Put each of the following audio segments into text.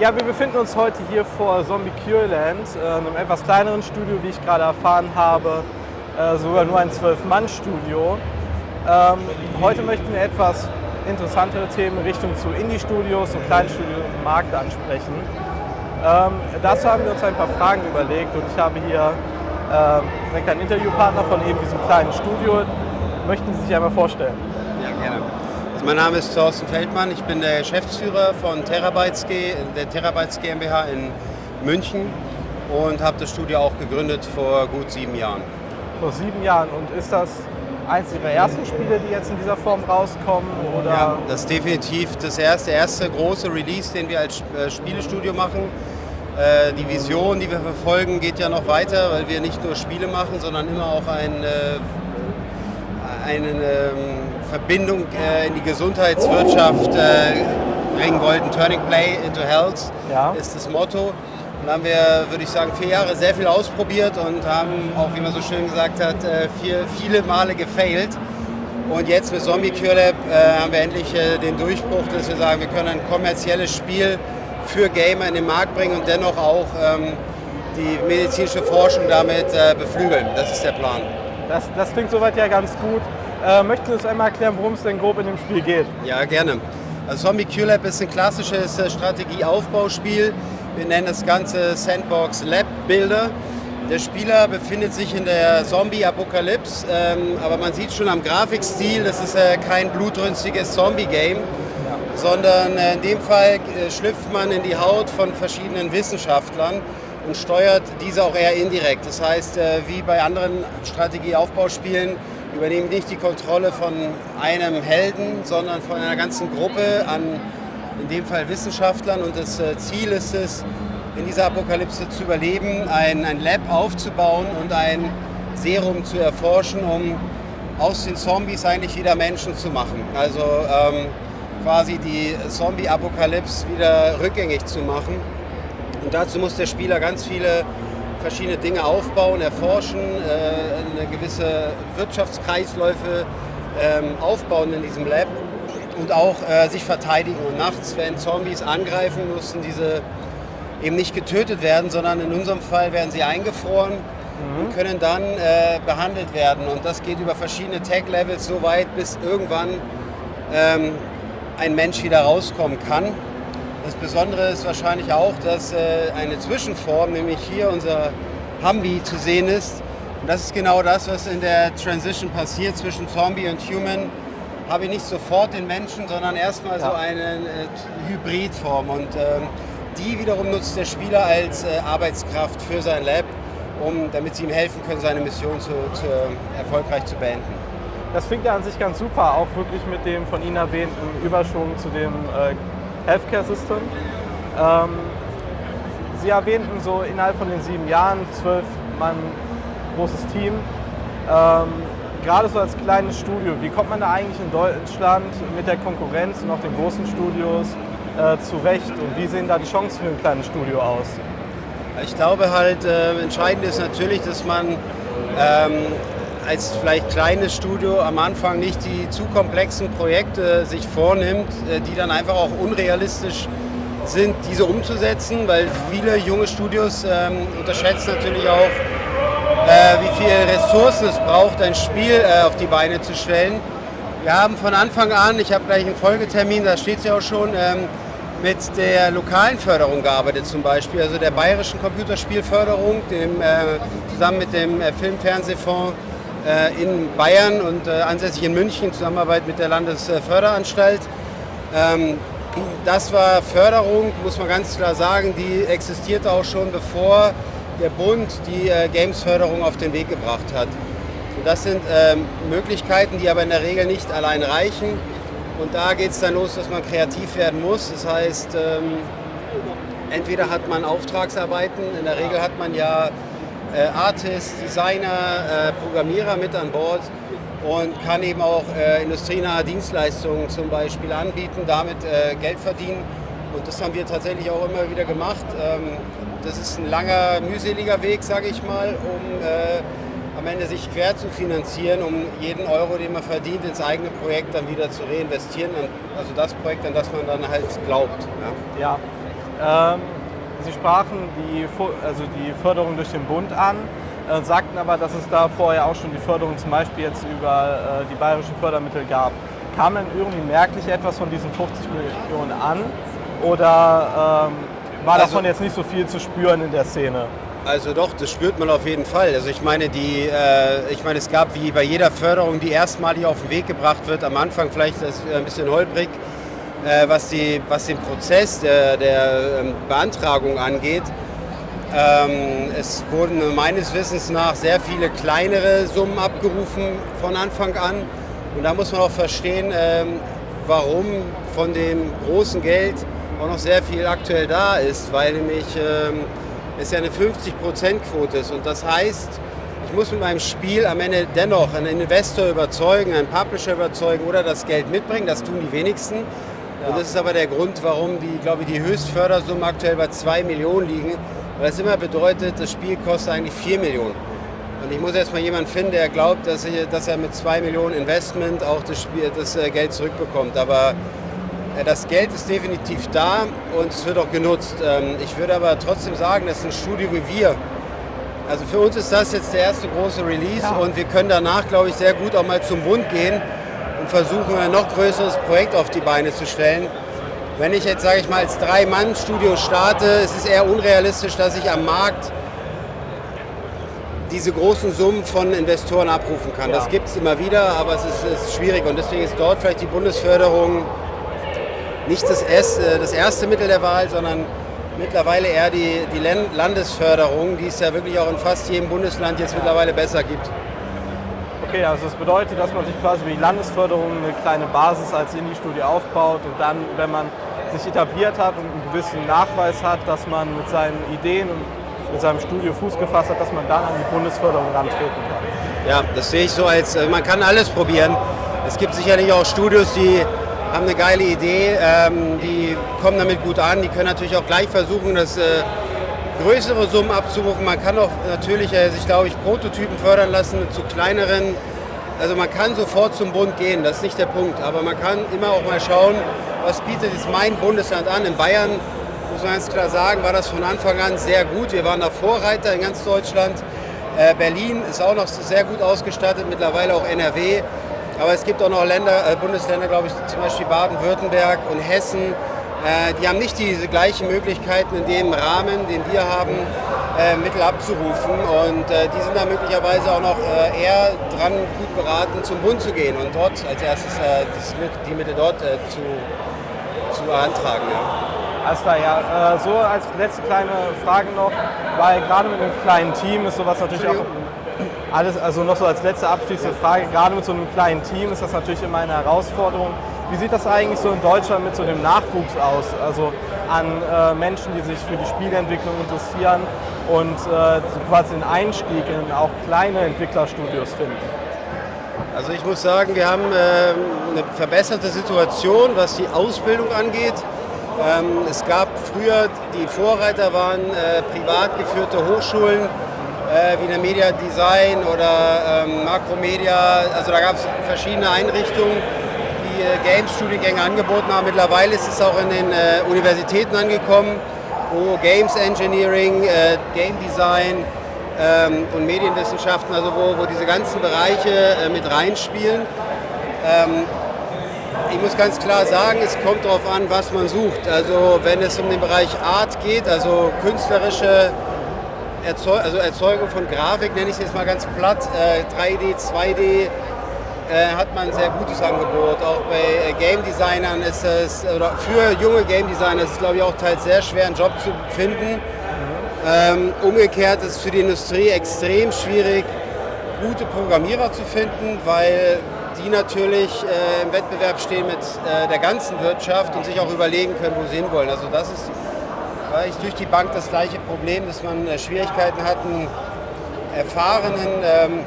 Ja, wir befinden uns heute hier vor Zombie Cure Land, äh, einem etwas kleineren Studio, wie ich gerade erfahren habe, äh, sogar nur ein Zwölf-Mann-Studio. Ähm, heute möchten wir etwas interessantere Themen in Richtung zu Indie-Studios und Kleinstudios im Markt ansprechen. Ähm, dazu haben wir uns ein paar Fragen überlegt und ich habe hier äh, direkt einen Interviewpartner von eben diesem kleinen Studio. Möchten Sie sich einmal vorstellen? Ja, gerne. Mein Name ist Thorsten Feldmann, ich bin der Geschäftsführer von Terabytes G, der Terabytes GmbH in München und habe das Studio auch gegründet vor gut sieben Jahren. Vor sieben Jahren. Und ist das eins Ihrer ersten Spiele, die jetzt in dieser Form rauskommen? Oder? Ja, das ist definitiv das erste, erste große Release, den wir als äh, Spielestudio machen. Äh, die Vision, die wir verfolgen, geht ja noch weiter, weil wir nicht nur Spiele machen, sondern immer auch ein, äh, eine ähm, Verbindung in die Gesundheitswirtschaft bringen wollten. Turning Play into Health ja. ist das Motto. Und haben wir, würde ich sagen, vier Jahre sehr viel ausprobiert und haben auch, wie man so schön gesagt hat, äh, vier, viele Male gefailt. Und jetzt mit Zombie Cure Lab äh, haben wir endlich äh, den Durchbruch, dass wir sagen, wir können ein kommerzielles Spiel für Gamer in den Markt bringen und dennoch auch ähm, die medizinische Forschung damit äh, beflügeln. Das ist der Plan. Das, das klingt soweit ja ganz gut. Äh, möchten Sie uns einmal erklären, worum es denn grob in dem Spiel geht? Ja, gerne. Also Zombie Cure Lab ist ein klassisches äh, Strategieaufbauspiel wir nennen das Ganze Sandbox Lab Builder. Der Spieler befindet sich in der Zombie-Apokalypse, ähm, aber man sieht schon am Grafikstil, das ist äh, kein blutrünstiges Zombie-Game, ja. sondern äh, in dem Fall äh, schlüpft man in die Haut von verschiedenen Wissenschaftlern und steuert diese auch eher indirekt. Das heißt, äh, wie bei anderen Strategieaufbauspielen übernehmen nicht die Kontrolle von einem Helden, sondern von einer ganzen Gruppe an in dem Fall Wissenschaftlern. Und das äh, Ziel ist es, in dieser Apokalypse zu überleben, ein, ein Lab aufzubauen und ein Serum zu erforschen, um aus den Zombies eigentlich wieder Menschen zu machen. Also ähm, quasi die Zombie-Apokalypse wieder rückgängig zu machen. Und dazu muss der Spieler ganz viele verschiedene Dinge aufbauen, erforschen, äh, eine gewisse Wirtschaftskreisläufe ähm, aufbauen in diesem Lab und auch äh, sich verteidigen. Und nachts, wenn Zombies angreifen, mussten diese eben nicht getötet werden, sondern in unserem Fall werden sie eingefroren mhm. und können dann äh, behandelt werden. Und das geht über verschiedene Tag-Levels so weit, bis irgendwann ähm, ein Mensch wieder rauskommen kann. Das Besondere ist wahrscheinlich auch, dass äh, eine Zwischenform, nämlich hier unser Humvee zu sehen ist. Und das ist genau das, was in der Transition passiert zwischen Zombie und Human habe ich nicht sofort den Menschen, sondern erstmal ja. so eine äh, Hybridform. Und ähm, die wiederum nutzt der Spieler als äh, Arbeitskraft für sein Lab, um, damit sie ihm helfen können, seine Mission zu, zu, erfolgreich zu beenden. Das klingt ja an sich ganz super, auch wirklich mit dem von Ihnen erwähnten Überschwung zu dem äh, Healthcare System. Ähm, Sie erwähnten so innerhalb von den sieben Jahren zwölf Mann großes Team. Ähm, gerade so als kleines Studio, wie kommt man da eigentlich in Deutschland mit der Konkurrenz und auch den großen Studios äh, zurecht und wie sehen da die Chancen für ein kleines Studio aus? Ich glaube halt, äh, entscheidend ist natürlich, dass man ähm, als vielleicht kleines Studio am Anfang nicht die zu komplexen Projekte sich vornimmt, äh, die dann einfach auch unrealistisch sind, diese umzusetzen, weil viele junge Studios ähm, unterschätzen natürlich auch, äh, wie viel Ressourcen es braucht, ein Spiel äh, auf die Beine zu stellen. Wir haben von Anfang an, ich habe gleich einen Folgetermin, da steht es ja auch schon, ähm, mit der lokalen Förderung gearbeitet zum Beispiel, also der bayerischen Computerspielförderung, dem, äh, zusammen mit dem äh, Filmfernsehfonds in Bayern und äh, ansässig in München in Zusammenarbeit mit der Landesförderanstalt. Ähm, das war Förderung, muss man ganz klar sagen, die existierte auch schon bevor der Bund die äh, Games-Förderung auf den Weg gebracht hat. Und das sind ähm, Möglichkeiten, die aber in der Regel nicht allein reichen. Und da geht es dann los, dass man kreativ werden muss. Das heißt, ähm, entweder hat man Auftragsarbeiten, in der Regel hat man ja äh, Artists, Designer, äh, Programmierer mit an Bord und kann eben auch äh, industrienahe Dienstleistungen zum Beispiel anbieten, damit äh, Geld verdienen. Und das haben wir tatsächlich auch immer wieder gemacht. Ähm, das ist ein langer, mühseliger Weg, sage ich mal, um äh, am Ende sich quer zu finanzieren, um jeden Euro, den man verdient, ins eigene Projekt dann wieder zu reinvestieren. Also das Projekt, an das man dann halt glaubt. Ja. ja. Ähm, Sie sprachen die, also die Förderung durch den Bund an, äh, sagten aber, dass es da vorher auch schon die Förderung zum Beispiel jetzt über äh, die bayerischen Fördermittel gab. Kam denn irgendwie merklich etwas von diesen 50 Millionen an oder ähm, war also, davon jetzt nicht so viel zu spüren in der Szene? Also doch, das spürt man auf jeden Fall. Also ich meine, die, äh, ich meine, es gab wie bei jeder Förderung, die erstmalig auf den Weg gebracht wird, am Anfang vielleicht ein bisschen holprig, äh, was, die, was den Prozess der, der ähm, Beantragung angeht. Ähm, es wurden meines Wissens nach sehr viele kleinere Summen abgerufen von Anfang an. Und da muss man auch verstehen, ähm, warum von dem großen Geld auch noch sehr viel aktuell da ist, weil nämlich ähm, es ja eine 50%-Quote ist. Und das heißt, ich muss mit meinem Spiel am Ende dennoch einen Investor überzeugen, einen Publisher überzeugen oder das Geld mitbringen. Das tun die wenigsten. Und das ist aber der Grund, warum die, glaube ich, die Höchstfördersummen aktuell bei 2 Millionen liegen. Weil das immer bedeutet, das Spiel kostet eigentlich 4 Millionen. Und ich muss jetzt mal jemanden finden, der glaubt, dass, ich, dass er mit 2 Millionen Investment auch das, Spiel, das äh, Geld zurückbekommt. Aber äh, das Geld ist definitiv da und es wird auch genutzt. Ähm, ich würde aber trotzdem sagen, dass ein Studio wie wir, also für uns ist das jetzt der erste große Release ja. und wir können danach, glaube ich, sehr gut auch mal zum Bund gehen versuchen, ein noch größeres Projekt auf die Beine zu stellen. Wenn ich jetzt, sage ich mal, als Drei-Mann-Studio starte, ist es eher unrealistisch, dass ich am Markt diese großen Summen von Investoren abrufen kann. Ja. Das gibt es immer wieder, aber es ist, ist, schwierig und deswegen ist dort vielleicht die Bundesförderung nicht das erste, das erste Mittel der Wahl, sondern mittlerweile eher die, die Landesförderung, die es ja wirklich auch in fast jedem Bundesland jetzt mittlerweile besser gibt. Okay, also das bedeutet, dass man sich quasi über die Landesförderung eine kleine Basis als Indie-Studie aufbaut und dann, wenn man sich etabliert hat und einen gewissen Nachweis hat, dass man mit seinen Ideen und mit seinem Studio Fuß gefasst hat, dass man dann an die Bundesförderung rantreten kann. Ja, das sehe ich so als, also man kann alles probieren. Es gibt sicherlich auch Studios, die haben eine geile Idee, ähm, die kommen damit gut an, die können natürlich auch gleich versuchen, das äh, größere Summen abzurufen. Man kann auch natürlich äh, sich, glaube ich, Prototypen fördern lassen zu kleineren. Also man kann sofort zum Bund gehen, das ist nicht der Punkt. Aber man kann immer auch mal schauen, was bietet jetzt mein Bundesland an. In Bayern, muss man ganz klar sagen, war das von Anfang an sehr gut. Wir waren da Vorreiter in ganz Deutschland. Äh, Berlin ist auch noch sehr gut ausgestattet, mittlerweile auch NRW. Aber es gibt auch noch Länder, äh, Bundesländer, glaube ich, zum Beispiel Baden-Württemberg und Hessen, die haben nicht diese gleichen Möglichkeiten in dem Rahmen, den wir haben, äh, Mittel abzurufen. Und äh, die sind da möglicherweise auch noch äh, eher dran, gut beraten, zum Bund zu gehen und dort als erstes äh, die Mittel dort äh, zu, zu beantragen. Ja. Alles klar, ja. so als letzte kleine Frage noch, weil gerade mit einem kleinen Team ist sowas natürlich auch alles, also noch so als letzte abschließende Frage, gerade mit so einem kleinen Team ist das natürlich immer eine Herausforderung. Wie sieht das eigentlich so in Deutschland mit so dem Nachwuchs aus? Also an äh, Menschen, die sich für die Spielentwicklung interessieren und äh, quasi den Einstieg in auch kleine Entwicklerstudios finden? Also ich muss sagen, wir haben äh, eine verbesserte Situation, was die Ausbildung angeht. Ähm, es gab früher, die Vorreiter waren äh, privat geführte Hochschulen, äh, wie der Media Design oder ähm, Makromedia. Also da gab es verschiedene Einrichtungen Games-Studiengänge angeboten haben. Mittlerweile ist es auch in den äh, Universitäten angekommen, wo Games Engineering, äh, Game Design ähm, und Medienwissenschaften, also wo, wo diese ganzen Bereiche äh, mit reinspielen. Ähm, ich muss ganz klar sagen, es kommt darauf an, was man sucht. Also wenn es um den Bereich Art geht, also künstlerische Erzeug also Erzeugung von Grafik, nenne ich es jetzt mal ganz platt, 3D, äh, 2D, äh, hat man ein sehr gutes Angebot. Auch bei äh, Game Designern ist es, oder für junge Game Designer ist es glaube ich auch teils sehr schwer, einen Job zu finden. Ähm, umgekehrt ist es für die Industrie extrem schwierig, gute Programmierer zu finden, weil die natürlich äh, im Wettbewerb stehen mit äh, der ganzen Wirtschaft und sich auch überlegen können, wo sie hinwollen. Also das ist weil durch die Bank das gleiche Problem, dass man äh, Schwierigkeiten hat, einen erfahrenen ähm,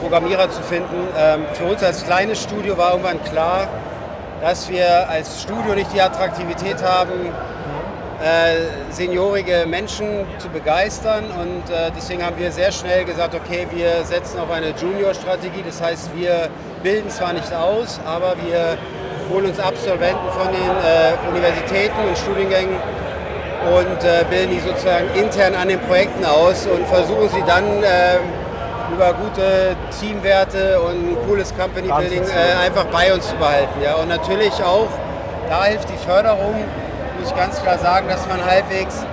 Programmierer zu finden. Ähm, für uns als kleines Studio war irgendwann klar, dass wir als Studio nicht die Attraktivität haben, äh, seniorige Menschen zu begeistern und äh, deswegen haben wir sehr schnell gesagt, okay, wir setzen auf eine Junior-Strategie, das heißt, wir bilden zwar nicht aus, aber wir holen uns Absolventen von den äh, Universitäten und Studiengängen und bilden die sozusagen intern an den Projekten aus und versuchen sie dann äh, über gute Teamwerte und ein cooles Company Building äh, einfach bei uns zu behalten. Ja. Und natürlich auch, da hilft die Förderung, muss ich ganz klar sagen, dass man halbwegs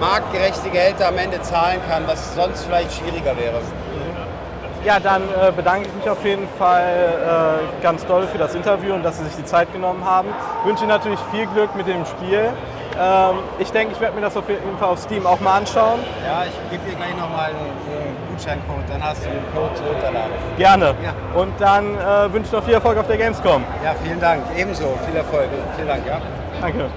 marktgerechte Gehälter am Ende zahlen kann, was sonst vielleicht schwieriger wäre. Ja, dann äh, bedanke ich mich auf jeden Fall äh, ganz doll für das Interview und dass Sie sich die Zeit genommen haben. Ich wünsche Ihnen natürlich viel Glück mit dem Spiel. Ähm, ich denke, ich werde mir das auf jeden Fall auf Steam auch mal anschauen. Ja, ich gebe dir gleich nochmal einen Gutscheincode, dann hast du den Code zu runterladen. Gerne. Ja. Und dann äh, wünsche ich noch viel Erfolg auf der Gamescom. Ja, vielen Dank. Ebenso, viel Erfolg. Vielen Dank, ja. Danke.